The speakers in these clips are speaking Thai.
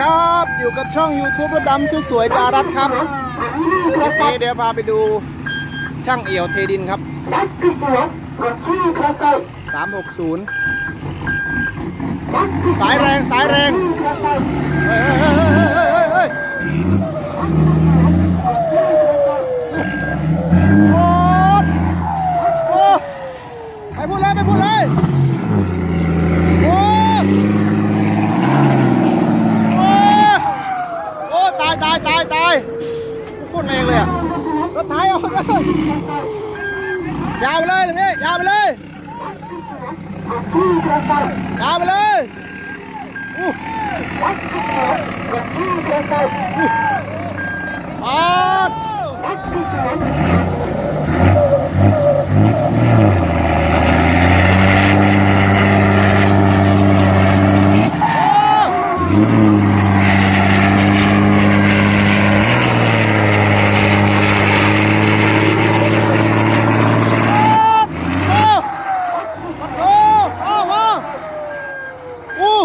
ครับ อยู่กับช่อง YouTube รถดำสวยๆจารัตครับวันนี้เดี๋ยวพาไปดูช่างเอี่ยวเทดินครับ360สายแรงสายแรงเฮ้ยแรงเฮ้ยเฮ้ยเฮ้ยโอ้โอ้ไปพูดเลยไปพูดเลยโอ้โอ้โอ้ตายตายตายตายพูดเองเลยอะรถไถ ออกเลยยาวไปเลยตรงนี้ยาวไปเลย ยาวไปเลยอู้อู้ปาดโอ้โอ้โอ้โอ้ อู้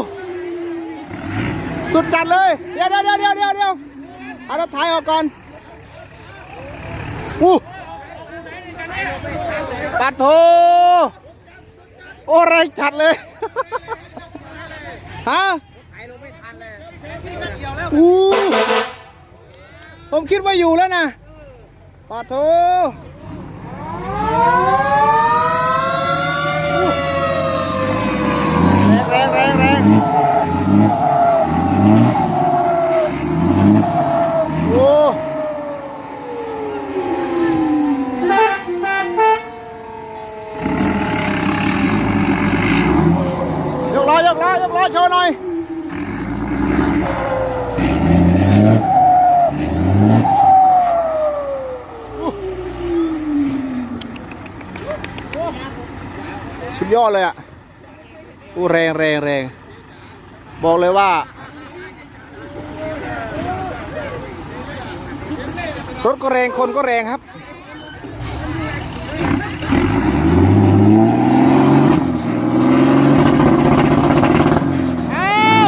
สุดจัดเลย เดี๋ยวเดี๋ยวเดี๋ยวเดี๋ยวเดี๋ยวเดี๋ยวเอารถไถออกก่อน อู้ปัดโถโอ้ไรจัดเลย ฮะอู้ผมคิดว่าอยู่แล้วนะปัดโถแรงแรงแรงโอ้ยกล้อยกล้อยกล้อโชว์หน่อย สุดยอด เลยอะอู้แรงแรงแรงบอกเลยว่า รถก็แรงคนก็แรงครับ เอา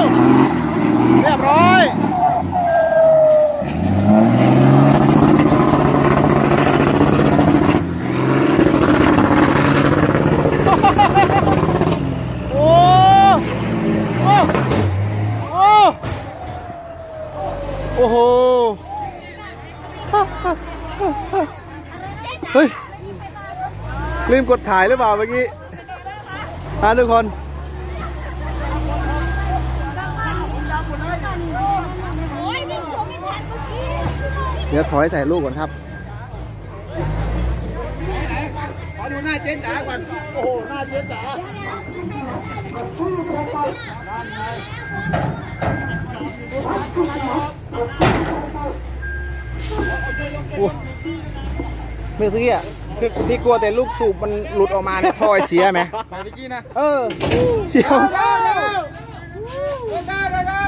เรียบร้อย โอ้ โอ้ โอ้ โอ้โห เฮ้ย ลืมกดถ่ายหรือเปล่าเมื่อกี้ฮะทุกคน เดี๋ยวถอยใส่ลูกก่อนครับขอดูหน้าเจ๊จ๋าก่อน โอ้โห หน้าเจ๊จ๋าโอ้เมื่อกี้อะ พี่กลัวแต่ลูกสูบมันหลุดออกมาเนี่ยท่อไอเสียไหม ไปเมื่อกี้นะ เออ เสียวได้แล้วได้ได้ได้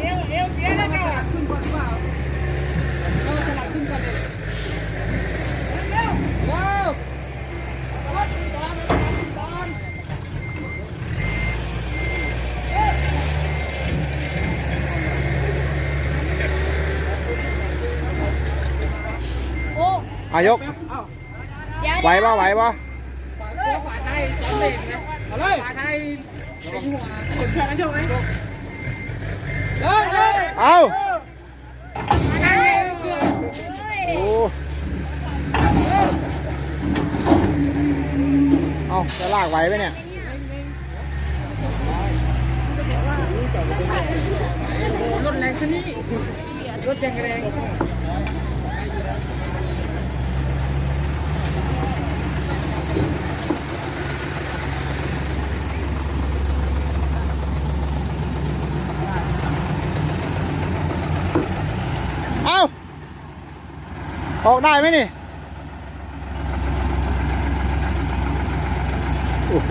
เอวเอวเสียแล้วเจ้าขึ้นก่อนเปล่าเราสลับขึ้นก่อนเลยเร็วเร็ว โอ้ อา ยกเอ้าเดี๋ยวไหวปะไหวปะฝาหัวฝาไทยจอมเด็กนะอะไรฝาไทยตีหัวคนแข่งกันโชว์ไหมเลยเลยเอาเฮ้ยโอ้เอาจะลากไหวไหมเนี่ยโอ้รถแรงขึ้นนี่รถยังแรง ออกได้ไหมนี่ โอ้โห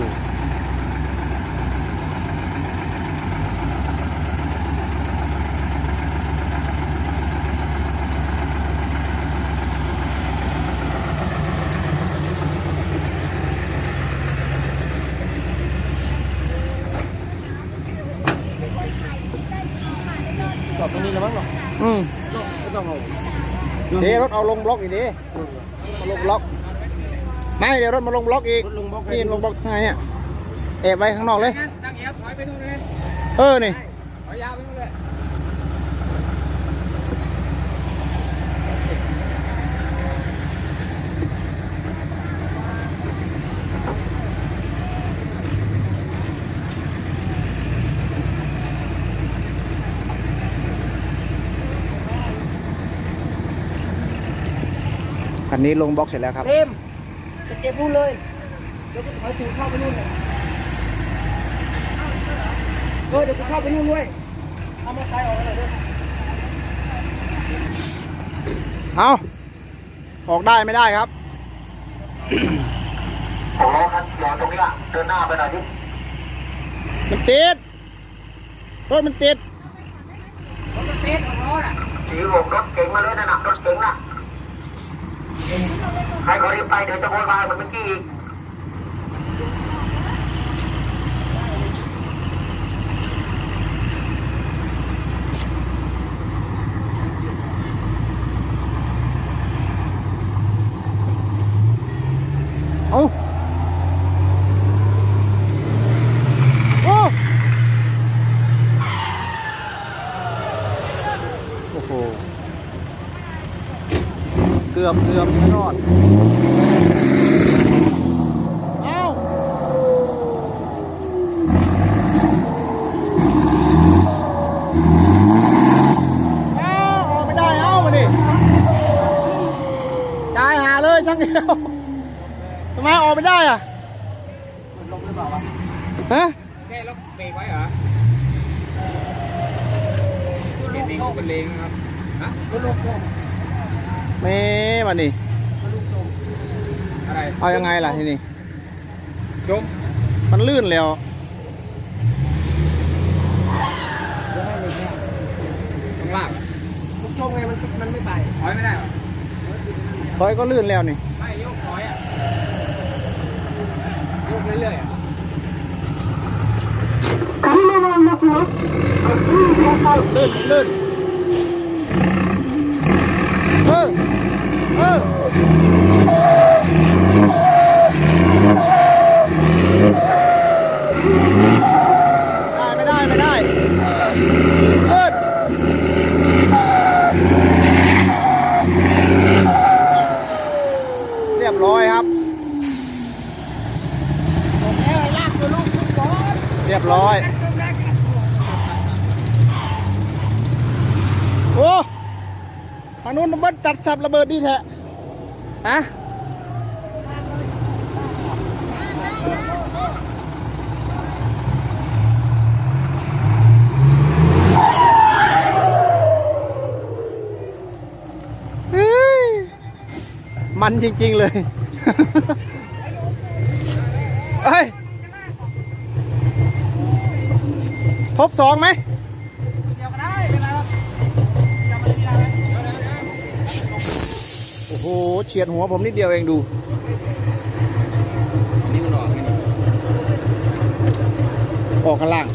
เดี๋ยวรถเอาลงบล็อกอีกดิมาลงบล็อก ไม่เดี๋ยวรถมาลงบล็อกอีกลงบล็อกนี่ลงบล็อกข้างในเนี่ยแอบไว้ข้างนอกเลยงั้นตั้งเอวถอยไปนู่นเลยเออ นี่ถอยยาวไปนู่นเลย คันนี้ลงบล็อกเสร็จแล้วครับ เต็มจะเก็บนู่นเลยเดี๋ยวกูถอยถูเข้าไปนู่นเลยเออเดี๋ยวกูเข้าไปนู่นด้วยเอามาใส่ออกไปเลยด้วยเอาออกได้ไม่ได้ครับโอ้ครับรอตรงนี้อะเดินหน้าไปหน่อยดิมันติดรถมันติดรถเต็มของรถอะสีโบกรถเก๋งมาเลยนะน่ะรถเก๋งน่ะ ใครขอรีบไปเดี๋ยวจะโวยวายเหมือนเมื่อกี้อีก เอาโอ้โอ้โห เกือบเกือบไม่รอดเอาเอาออกไม่ได้เอามาดิตายหาเลยช่างเดียวทำไมออกไม่ได้อะมันลงหรือเปล่าวะฮะแค่ล็อกเบรกไว้เหรอเบรกเองเป็นเลงครับฮะ เม่มานี่อะไรเอายังไงล่ะทีนี้จมมันลื่นแล้วต้องลากลูกชมไงมันมันไม่ไปถอยไม่ได้เหรอถอยก็ลื่นแล้วนี่ไม่ยกถอยอะยกเรื่อยๆอะลื่นลื่นเออ ไม่ได้ไม่ได้ลื่นเรียบร้อยครับ เรียบร้อย เบิดตัดสับระเบิดดีแท้ฮะเฮ้ยมันจริง ๆ เลย เฮ้ย ครบสองไหม อ้เฉียดหัวผมนิดเดียวเองดูอันนี้มันออกไงออกข้างล่าง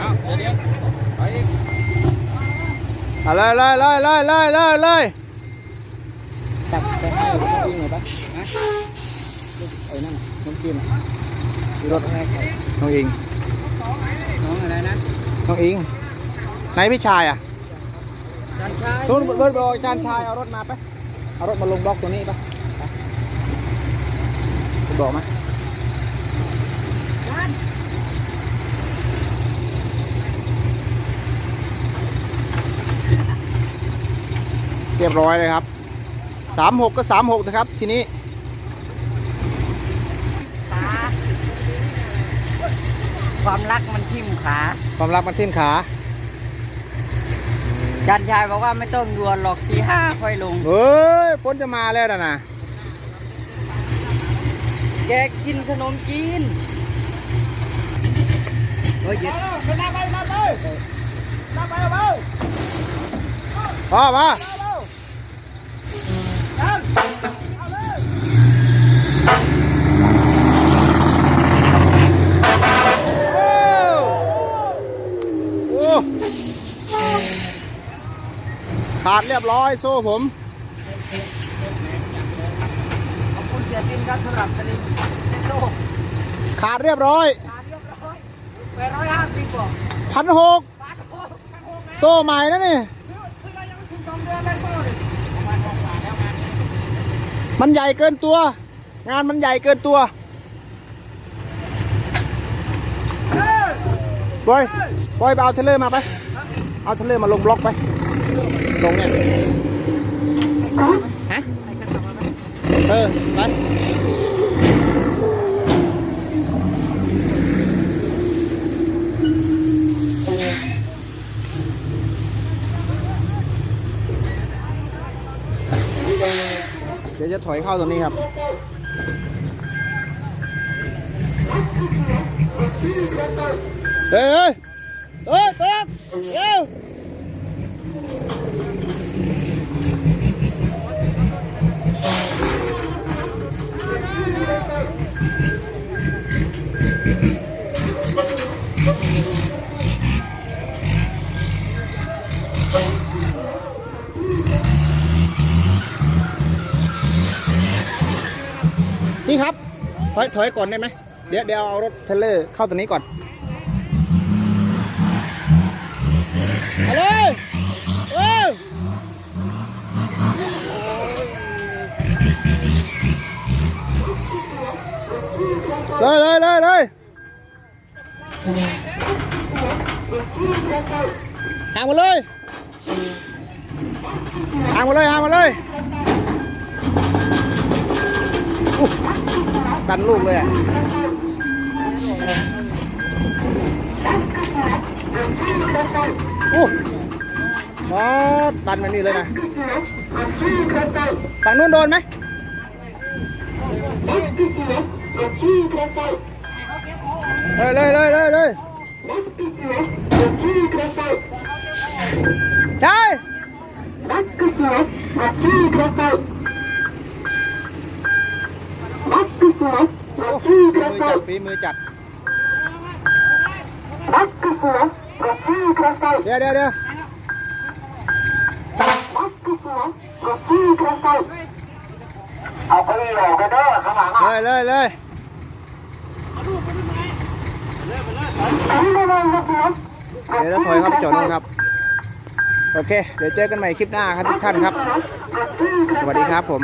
อ้าวเดี๋ยวถอยอีกเอาเลยเลยเลยเลยเลยเลยเลยตัดไปให้น้องอิงหน่อยปะฮะไอ้นั่นน้องกินรถน้องอิงน้องอะไรนะน้องอิงไหนพี่ชายอะ นชายนู้นเบิร์ดบอกอาจารย์ชายเอารถมาไปะเอารถมาลงบล็อกตัวนี้ปะไปบอกมาเรียบร้อยเลยครับสามหกก็สามหกนะครับ ทีนี้ความรักมันทิ่มขา ความรักมันทิ่มขา จันชายบอกว่าไม่ต้องดวนหรอกทีห้าค่อยลง เฮ้ยฝนจะมาแล้วนะนะแกกินขนมจีนเฮ้ยเย็ดพ่อมาโอ้โอ้ รียบร้อยโซ่ผม ขอบคุณเสียตินครับสำหรับสลิงโซ่ขาดเรียบร้อยขาเรียบร้อยแปดร้อยห้าสิบกว่าพันหกบาทโอ้พันหกนะโซ่ใหม่นะนี่คือเรายังไม่ถึงสองเดือนเลยโซ่เลยมันใหญ่เกินตัว งานมันใหญ่เกินตัวบอยบอยไปเอา trailer มาไป เอา trailer มาลงบล็อกไป ลงเนี่ย ฮะ เออ ไปเดี๋ยวจะถอยเข้าตรงนี้ครับ เฮ้ย เฮ้ยเฮ้ยเร็ว อยถอยก่อนได้ไหมเดี๋ยวเดี๋ยวเอารถเทเลอร์เข้าตรงนี้ก่อนเอาเลยเร็วเลยเลยเลยเลยห่างมาเลยห่างมาเลยห่างมาเลย อุ๊ยดันลูกเลยอะโอ้มาดันมานี่เลย นะฝั่งนู้นโดนไหมเลยเลยเลยเลยเลยใช่โอ้ฝีมือจัดฝีมือจัดเดี๋ยวเดี๋ยวเดี๋ยวเอาไปออกกันเด้อข้างหลังอะเลยเลยเลยเดี๋ยวเราถอยครับจอดนู่นครับ โอเค เดี๋ยวเจอกันใหม่คลิปหน้าครับทุกท่านครับ สวัสดีครับผม